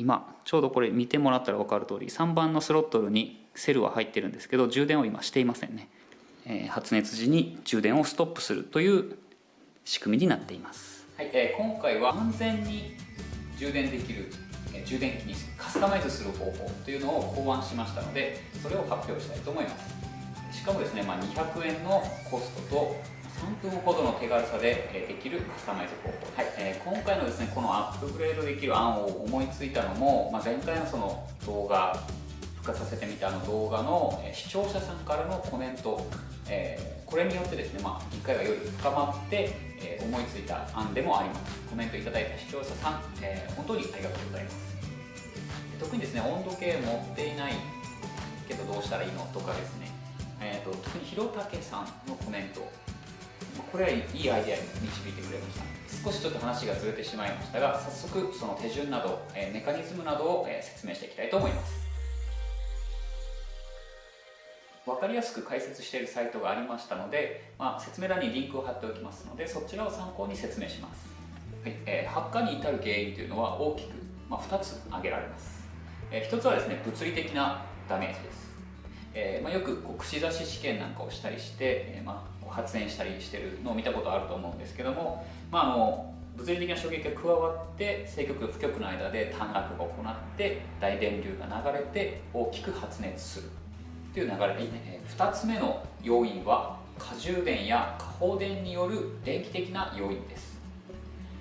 今ちょうどこれ見てもらったら分かる通り3番のスロットルにセルは入ってるんですけど充電を今していませんね、えー、発熱時に充電をストップするという仕組みになっています、はいえー、今回は安全に充電できるえ充電器にカスタマイズする方法というのを考案しましたのでそれを発表したいと思います。しかもですね、まあ、200円のコストと3分ほどの手軽さでできるカスタマイズ方法、はい。えー、今回のですねこのアップグレードできる案を思いついたのも、まあ、前回のその動画復活させてみたあの動画の視聴者さんからのコメント、えー、これによってですね、まあ、理解がより深まって、えー、思いついた案でもあります。コメントいただいた視聴者さん、えー、本当にありがとうございます。特にですね温度計持っていないけどどうしたらいいのとかですね、えーと、特に広武さんのコメントこれはいいアイデアに導いてくれました。少しちょっと話がずれてしまいましたが早速その手順など、えメカニズムなどを、え説明していきたいと思います。分かりやすく解説しているサイトがありましたので、まあ、説明欄にリンクを貼っておきますのでそちらを参考に説明します、はいえー、発火に至る原因というのは大きく、まあ、2つ挙げられます。えー、一つはですね物理的なダメージです、えーまあ、よくこう串刺し試験なんかをしたりして、えまあ、発電したりしてるのを見たことあると思うんですけども、まあ、あの物理的な衝撃が加わって正極と負極の間で短絡が行って大電流が流れて大きく発熱するという流れ。ですね、え、2つ目の要因は過充電や過放電による電気的な要因です。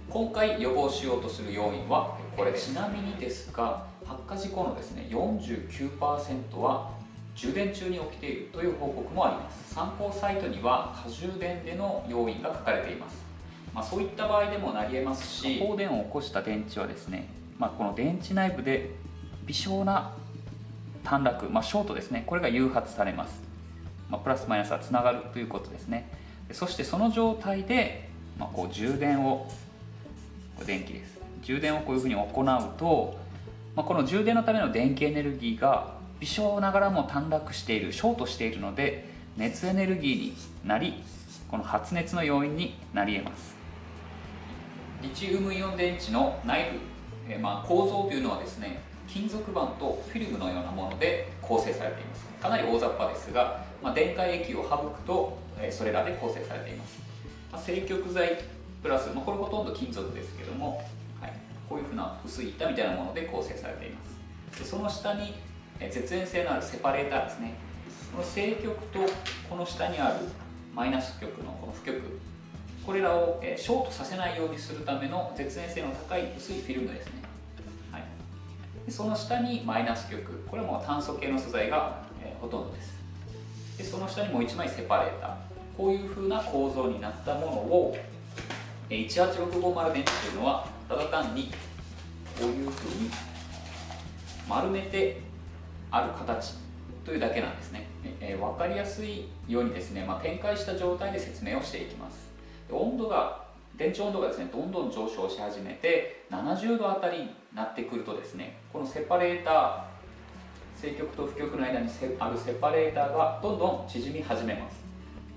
今回予防しようとする要因はこれちなみにですが発火事故のですね49%は充電中に起きているという報告もあります。参考サイトには過充電での要因が書かれています、まあ、そういった場合でもなり得ますし放電を起こした電池はですね、まあ、この電池内部で微小な短絡、まあ、ショートですね。これが誘発されます、ま、プラスマイナスはつながるということですね。そしてその状態で、ま、こう充電を電気です。充電をこういうふうに行うとま、この充電のための電気エネルギーが微小ながらも短絡しているショートしているので熱エネルギーになりこの発熱の要因になり得ます。リチウムイオン電池の内部、えー、まあ構造というのはですね金属板とフィルムのようなもので構成されています。かなり大雑把ですが、まあ、電解液を省くと、えー、それらで構成されています、まあ、正極材プラス、まあ、これほとんど金属ですけどもはいこういうふうな薄い板みたいなもので構成されています。でその下に絶縁性のあるセパレーターですね。この正極とこの下にあるマイナス極のこの負極これらをショートさせないようにするための絶縁性の高い薄いフィルムですね、はい、でその下にマイナス極これも炭素系の素材が、ほとんどです。でその下にもう1枚セパレーター。こういうふうな構造になったものを18650電池というのはただ単にこういうふうに丸めてある形というだけなんですね、えー、分かりやすいようにですね、まあ、展開した状態で説明をしていきます。温度が電池温度がですねどんどん上昇し始めて70度あたりになってくるとですねこのセパレーター正極と負極の間にあるセパレーターがどんどん縮み始めます。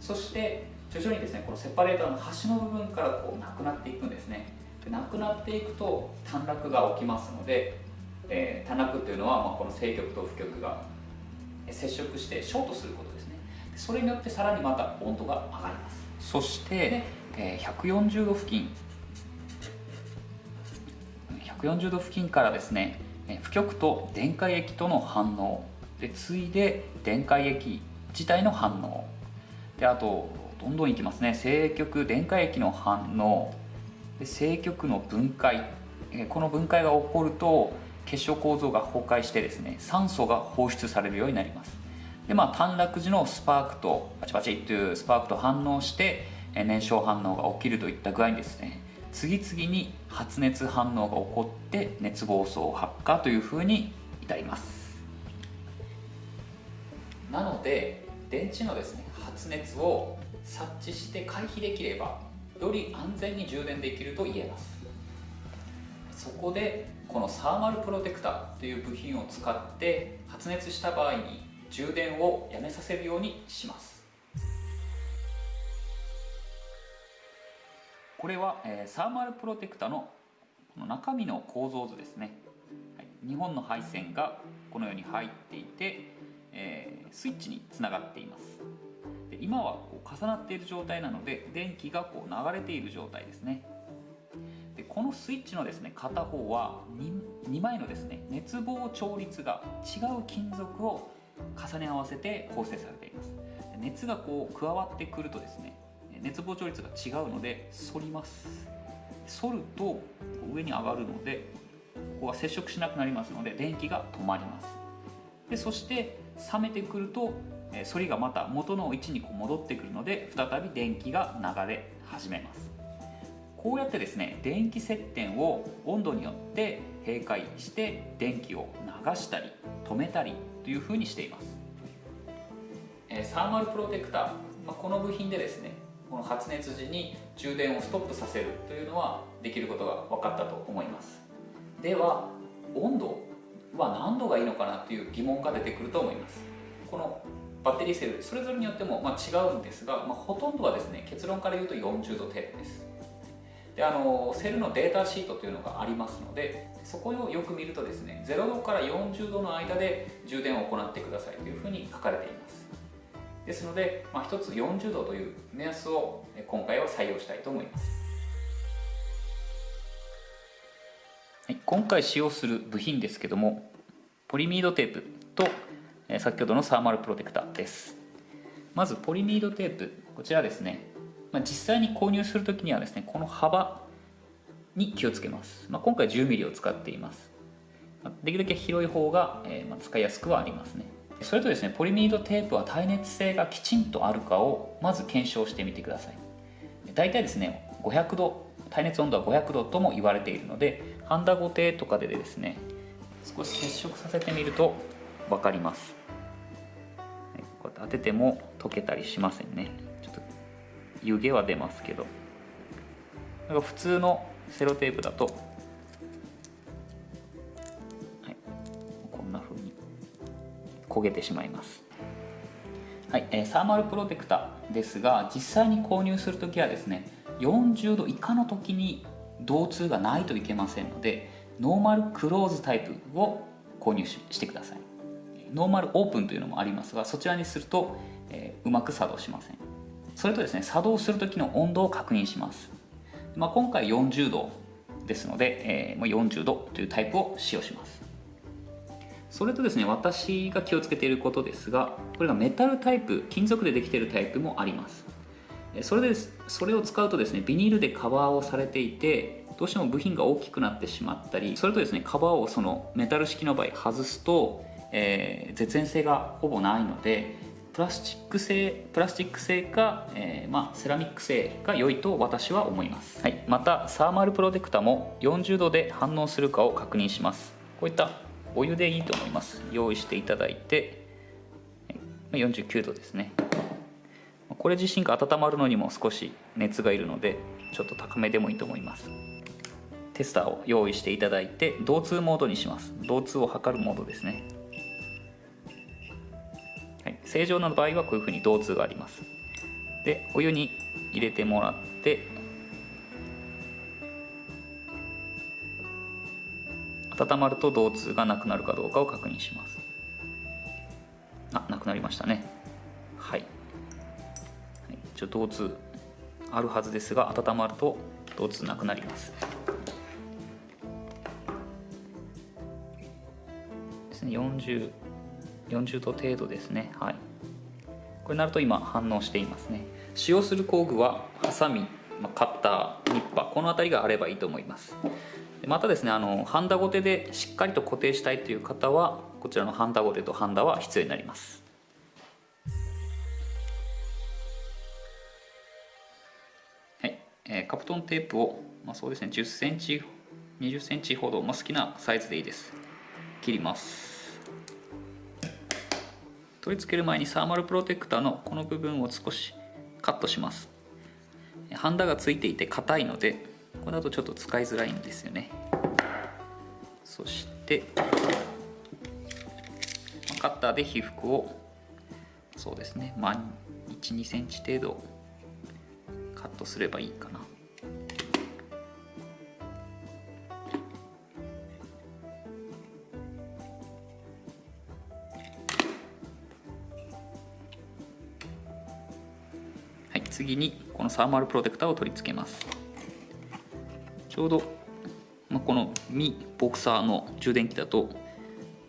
そして徐々にですねこのセパレーターの端の部分からこうなくなっていくんですね。なくなっていくと短絡が起きますので、えー、短絡っていうのは、まあ、この正極と負極が接触してショートすることですね。それによってさらにまた温度が上がります。そして、えー、140度付近。140度付近からですね負極と電解液との反応。で次いで電解液自体の反応。であとどんどんいきますね。正極電解液の反応。で正極の分解。この分解が起こると結晶構造が崩壊してですね酸素が放出されるようになります。でまあ短絡時のスパークとパチパチというスパークと反応して燃焼反応が起きるといった具合にですね次々に発熱反応が起こって熱暴走発火というふうに至ります。なので電池のですね発熱を察知して回避できればより安全に充電できると言えます。そこでこのサーマルプロテクターという部品を使って発熱した場合に充電をやめさせるようにします。これは、えー、サーマルプロテクタのこの中身の構造図ですね、はい、2本の配線がこのように入っていて、えー、スイッチにつながっています。で今はこう重なっている状態なので電気がこう流れている状態ですね。このスイッチのですね片方は 2, 2枚のですね熱膨張率が違う金属を重ね合わせて構成されています。熱がこう加わってくるとですね熱膨張率が違うので反ります。反ると上に上がるのでここは接触しなくなりますので電気が止まります。でそして冷めてくると反りがまた元の位置にこう戻ってくるので再び電気が流れ始めます。こうやってですね電気接点を温度によって閉会して電気を流したり止めたりというふうにしています。サーマルプロテクター、まこの部品でですねこの発熱時に充電をストップさせるというのはできることが分かったと思います。では温度は何度がいいのかなという疑問が出てくると思います。このバッテリーセルそれぞれによってもま違うんですが、まあ、ほとんどはですね結論から言うと40度程度です。であのセルのデータシートというのがありますのでそこをよく見るとですね0度から40度の間で充電を行ってくださいというふうに書かれています。ですので、まあ、1つ40度という目安を今回は採用したいと思います、はい、今回使用する部品ですけどもポリミードテープと先ほどのサーマルプロテクターです。まずポリミードテープこちらですね。まあ、実際に購入するときにはですねこの幅に気をつけます、まあ、今回 10mm を使っています。できるだけ広い方が、えー、ま使いやすくはありますね。それとですねポリミードテープは耐熱性がきちんとあるかをまず検証してみてください。大体ですね500度耐熱温度は500度とも言われているのでハンダゴテとかでですね少し接触させてみると分かります。こうやって当てても溶けたりしませんね。湯気は出ますけど。なんか普通のセロテープだと、はい、こんな風に焦げてしまいます。はい、えー、サーマルプロテクターですが実際に購入する時はですね40度以下の時に導通がないといけませんのでノーマルクローズタイプを購入してください。ノーマルオープンというのもありますがそちらにすると、えー、うまく作動しません。それとですね作動する時の温度を確認します、まあ、今回40度ですので、えー、40度というタイプを使用します。それとですね私が気をつけていることですがこれがメタルタイプ金属でできているタイプもあります。それでそれを使うとですねビニールでカバーをされていてどうしても部品が大きくなってしまったりそれとですねカバーをそのメタル式の場合外すと、えー、絶縁性がほぼないのでプラスチック製プラスチック製か、えー、まあ、セラミック製が良いと私は思います、はい、またサーマルプロテクタも40度で反応するかを確認します。こういったお湯でいいと思います。用意していただいて49度ですね。これ自身が温まるのにも少し熱がいるのでちょっと高めでもいいと思います。テスターを用意していただいて導通モードにします。導通を測るモードですね正常な場合はこういうふうに導通があります。でお湯に入れてもらって温まると導通がなくなるかどうかを確認します。あなくなりましたね。はい、一応導通あるはずですが温まると導通なくなります。ですね。40 40度程度ですね。はい。これになると今反応していますね。使用する工具はハサミカッターニッパーこの辺りがあればいいと思います。またですねあのハンダゴテでしっかりと固定したいという方はこちらのハンダゴテとハンダは必要になります。はい、え、カプトンテープを、まあ、そうですね1 0センチ2 0センチほど、まあ、好きなサイズでいいです。切ります。取り付ける前にサーマルプロテクターのこの部分を少しカットします。ハンダがついていて硬いのでこれだとちょっと使いづらいんですよね。そしてカッターで被覆をそうですねまあ12センチ程度カットすればいいかな。次にこのサーマルプロテクターを取り付けます。ちょうど、まあ、このミボクサーの充電器だと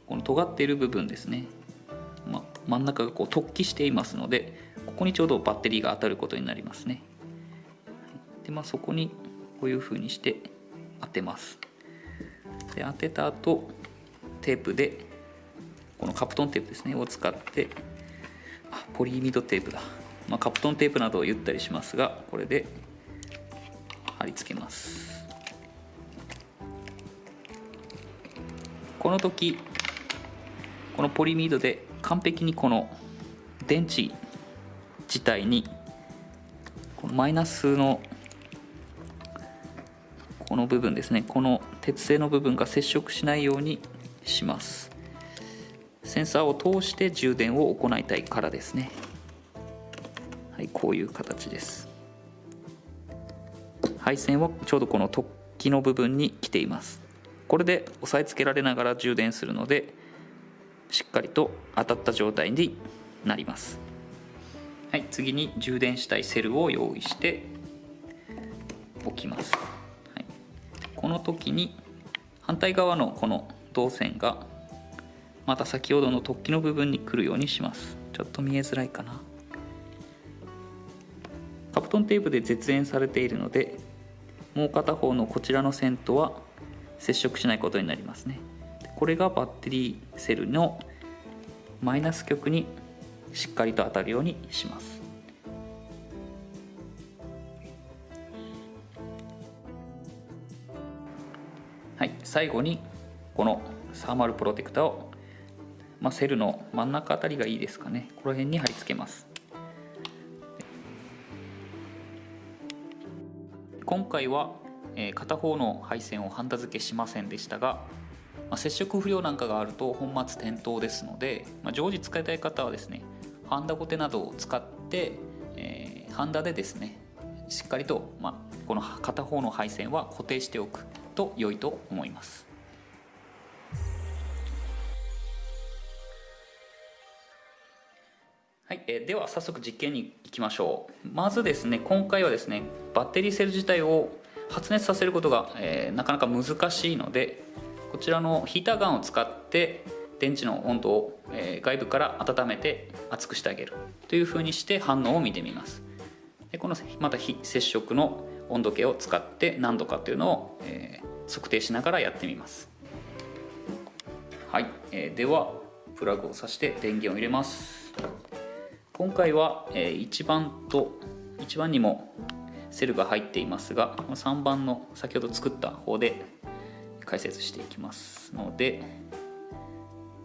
この尖っている部分ですね、まあ、真ん中がこう突起していますのでここにちょうどバッテリーが当たることになりますね。でまあそこにこういう風にして当てます。で当てた後テープでこのカプトンテープですねを使ってあポリイミドテープだ、まあ、カプトンテープなどを言ったりしますがこれで貼り付けます。この時このポリミードで完璧にこの電池自体にこのマイナスのこの部分ですねこの鉄製の部分が接触しないようにします。センサーを通して充電を行いたいからですね。いこういう形です。配線はちょうどこの突起の部分に来ています。これで押さえつけられながら充電するのでしっかりと当たった状態になります。はい次に充電したいセルを用意しておきます、はい、この時に反対側のこの導線がまた先ほどの突起の部分に来るようにします。ちょっと見えづらいかな。トンテープで絶縁されているのでもう片方のこちらの線とは接触しないことになりますね。これがバッテリーセルのマイナス極にしっかりと当たるようにします。はい最後にこのサーマルプロテクターをまあ、セルの真ん中あたりがいいですかね。この辺に貼り付けます。今回は、え片方の配線をハンダ付けしませんでしたが、まあ、接触不良なんかがあると本末転倒ですので、まあ、常時使いたい方はですねハンダゴテなどを使って、えー、ハンダでですねしっかりと、まあ、この片方の配線は固定しておくと良いと思います。はい、えー、では早速実験にきましょう。まずですね今回はですねバッテリーセル自体を発熱させることが、えー、なかなか難しいのでこちらのヒーターガンを使って電池の温度を、えー、外部から温めて熱くしてあげるというふうにして反応を見てみます。でこのまた非接触の温度計を使って何度かというのを、えー、測定しながらやってみます。はい、えー、ではプラグを挿して電源を入れます。今回は1番と1番にもセルが入っていますが3番の先ほど作った方で解説していきますので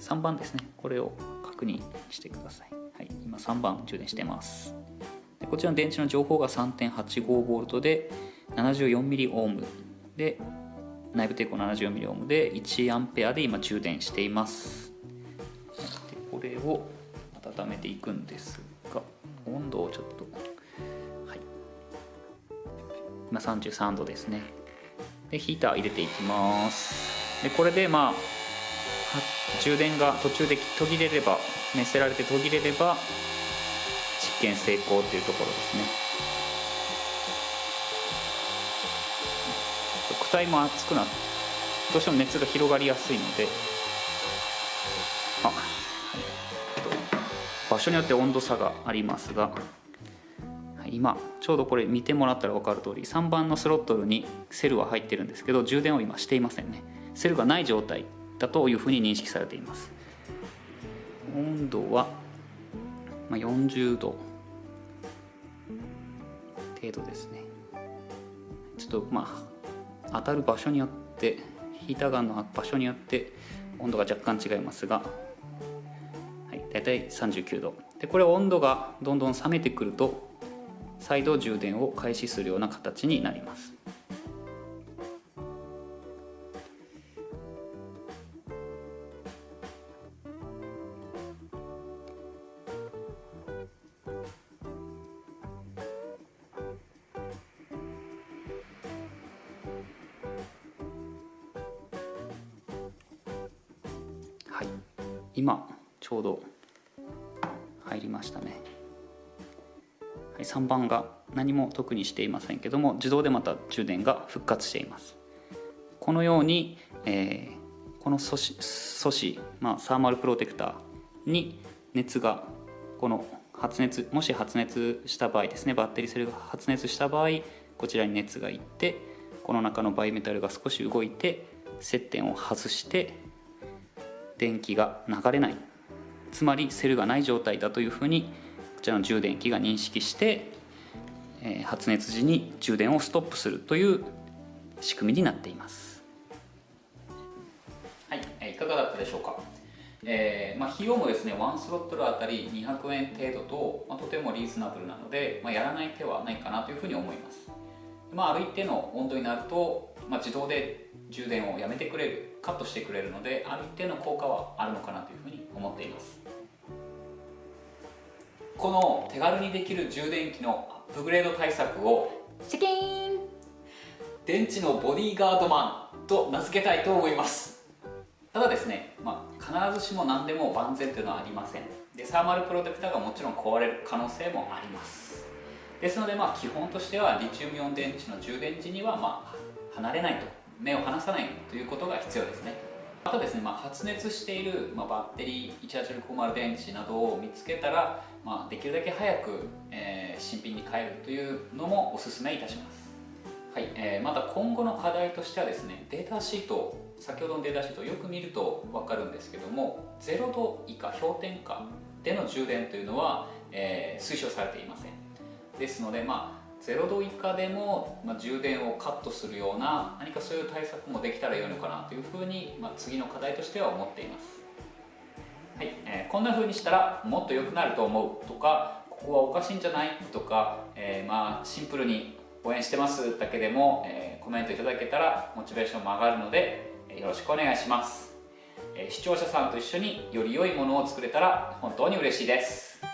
3番ですね。これを確認してください、はい、今3番充電してます。でこちらの電池の情報が 3.85V で 74mΩ で内部抵抗 74mΩ で 1A で今充電しています。でこれを温めていくんですが温度をちょっとはい。今33度ですね。でヒーター入れていきます。でこれでまあ充電が途中で途切れれば熱せられて途切れれば実験成功というところですね。躯体も熱くなってどうしても熱が広がりやすいので場所によって温度差がありますが今ちょうどこれ見てもらったら分かる通り3番のスロットルにセルは入ってるんですけど充電を今していませんね。セルがない状態だというふうに認識されています。温度は40度程度ですね。ちょっとまあ当たる場所によってヒーターガンの場所によって温度が若干違いますが大体39度。でこれ温度がどんどん冷めてくると再度充電を開始するような形になります。はい。今ちょうど入りましたね、はい3番が何も特にしていませんけども自動でまた充電が復活しています。このように、えー、この素子素子、まあ、サーマルプロテクターに熱がこの発熱もし発熱した場合ですねバッテリーセルが発熱した場合こちらに熱がいってこの中のバイメタルが少し動いて接点を外して電気が流れない。つまりセルがない状態だというふうにこちらの充電器が認識して、えー、発熱時に充電をストップするという仕組みになっています。はい、いかがだったでしょうか？えーまあ、費用もですね1スロットルあたり200円程度と、まあ、とてもリーズナブルなので、まあ、やらない手はないかなというふうに思います、まあ、ある一定の温度になると、まあ、自動で充電をやめてくれるカットしてくれるのである一定の効果はあるのかなというふうに思っています。この手軽にできる充電器のアップグレード対策をシャキーン。電池のボディーガードマンと名付けたいと思います。ただですね、まあ、必ずしも何でも万全というのはありません。でサーマルプロテクターがもちろん壊れる可能性もあります。ですのでまあ基本としてはリチウムイオン電池の充電時にはまあ離れないと目を離さないということが必要ですね。またですね、まあ、発熱している、まあ、バッテリー18650電池などを見つけたら、まあ、できるだけ早く、えー、新品に変えるというのもお勧めいたします。はいえー、また今後の課題としてはですねデータシート先ほどのデータシートをよく見ると分かるんですけども0度以下氷点下での充電というのは、えー、推奨されていません。ですのでまあ0度以下でも、まあ、充電をカットするような何かそういう対策もできたらよいのかなというふうに、まあ、次の課題としては思っています、はいえー、こんなふうにしたらもっと良くなると思うとかここはおかしいんじゃないとか、えー、まあシンプルに応援してますだけでも、えー、コメントいただけたらモチベーションも上がるので、えよろしくお願いします、え視聴者さんと一緒により良いものを作れたら本当に嬉しいです。